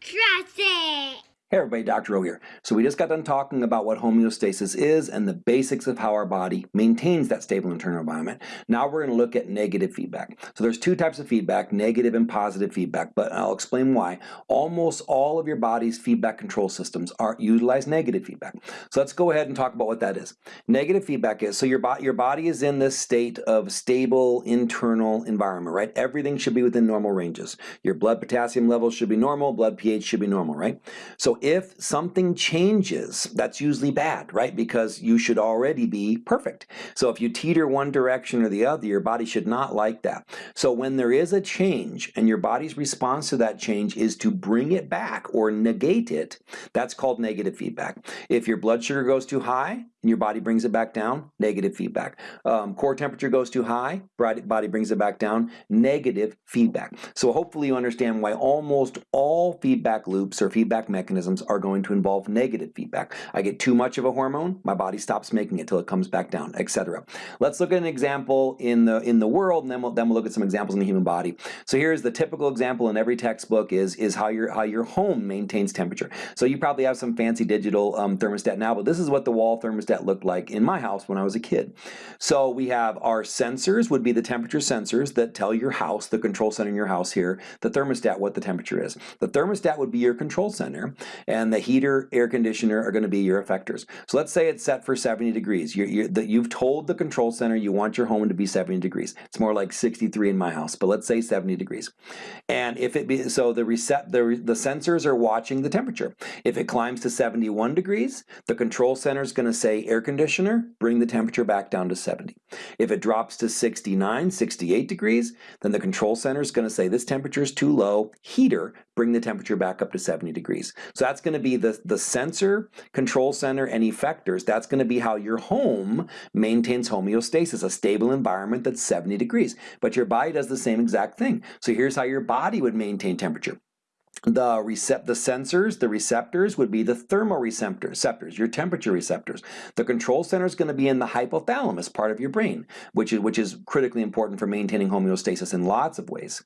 Trust it! Hey everybody, Dr. O here. So we just got done talking about what homeostasis is and the basics of how our body maintains that stable internal environment. Now we're going to look at negative feedback. So there's two types of feedback, negative and positive feedback, but I'll explain why. Almost all of your body's feedback control systems are utilize negative feedback. So let's go ahead and talk about what that is. Negative feedback is, so your, bo your body is in this state of stable internal environment, right? Everything should be within normal ranges. Your blood potassium levels should be normal, blood pH should be normal, right? So if something changes, that's usually bad, right? Because you should already be perfect. So if you teeter one direction or the other, your body should not like that. So when there is a change and your body's response to that change is to bring it back or negate it, that's called negative feedback. If your blood sugar goes too high, and your body brings it back down, negative feedback. Um, core temperature goes too high, body brings it back down, negative feedback. So hopefully you understand why almost all feedback loops or feedback mechanisms are going to involve negative feedback. I get too much of a hormone, my body stops making it till it comes back down, etc. Let's look at an example in the in the world, and then we'll then we'll look at some examples in the human body. So here's the typical example in every textbook is is how your how your home maintains temperature. So you probably have some fancy digital um, thermostat now, but this is what the wall thermostat that looked like in my house when I was a kid. So we have our sensors would be the temperature sensors that tell your house, the control center in your house here, the thermostat what the temperature is. The thermostat would be your control center and the heater, air conditioner are going to be your effectors. So let's say it's set for 70 degrees. The, you've told the control center you want your home to be 70 degrees. It's more like 63 in my house, but let's say 70 degrees. And if it be, so the reset, the, the sensors are watching the temperature. If it climbs to 71 degrees, the control center is going to say air conditioner, bring the temperature back down to 70. If it drops to 69, 68 degrees, then the control center is going to say this temperature is too low, heater, bring the temperature back up to 70 degrees. So that's going to be the, the sensor, control center, and effectors. That's going to be how your home maintains homeostasis, a stable environment that's 70 degrees. But your body does the same exact thing. So here's how your body would maintain temperature the recept the sensors, the receptors would be the thermoreceptors, your temperature receptors. The control center is going to be in the hypothalamus part of your brain, which is, which is critically important for maintaining homeostasis in lots of ways.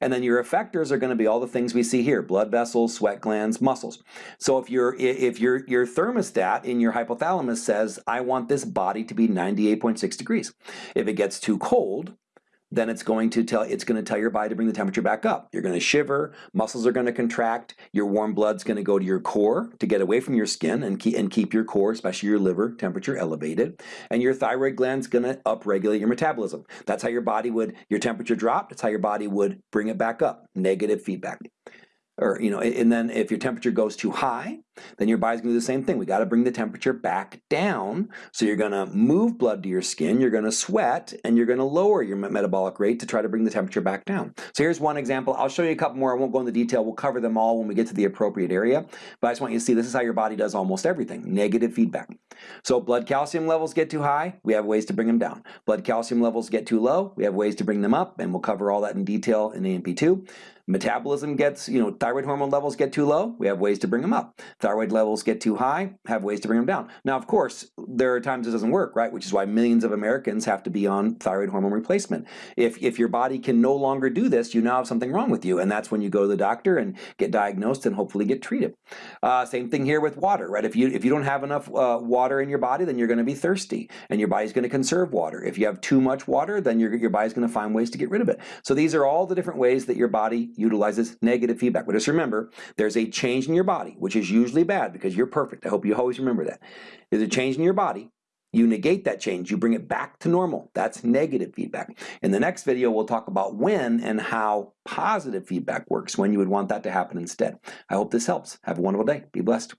And then your effectors are going to be all the things we see here, blood vessels, sweat glands, muscles. So if your if your your thermostat in your hypothalamus says, I want this body to be 98.6 degrees. If it gets too cold, then it's going to tell it's going to tell your body to bring the temperature back up. You're going to shiver, muscles are going to contract, your warm blood's going to go to your core to get away from your skin and keep and keep your core, especially your liver, temperature elevated, and your thyroid gland's going to upregulate your metabolism. That's how your body would your temperature dropped. that's how your body would bring it back up. Negative feedback or you know and then if your temperature goes too high then your body's to do the same thing. We got to bring the temperature back down. So you're to move blood to your skin you're to sweat and you're to lower your metabolic rate to try to bring the temperature back down. So here's one example. I'll show you a couple more. I won't go into detail. We'll cover them all when we get to the appropriate area. But I just want you to see this is how your body does almost everything. Negative feedback. So blood calcium levels get too high we have ways to bring them down. Blood calcium levels get too low we have ways to bring them up and we'll cover all that in detail in A&P2 Metabolism gets, you know, thyroid hormone levels get too low, we have ways to bring them up. Thyroid levels get too high, have ways to bring them down. Now, of course, there are times it doesn't work, right? Which is why millions of Americans have to be on thyroid hormone replacement. If, if your body can no longer do this, you now have something wrong with you, and that's when you go to the doctor and get diagnosed and hopefully get treated. Uh, same thing here with water, right? If you, if you don't have enough uh, water in your body, then you're going to be thirsty, and your body's going to conserve water. If you have too much water, then your, your body's going to find ways to get rid of it. So these are all the different ways that your body utilizes negative feedback. But just remember, there's a change in your body, which is usually bad because you're perfect. I hope you always remember that. There's a change in your body. You negate that change. You bring it back to normal. That's negative feedback. In the next video, we'll talk about when and how positive feedback works, when you would want that to happen instead. I hope this helps. Have a wonderful day. Be blessed.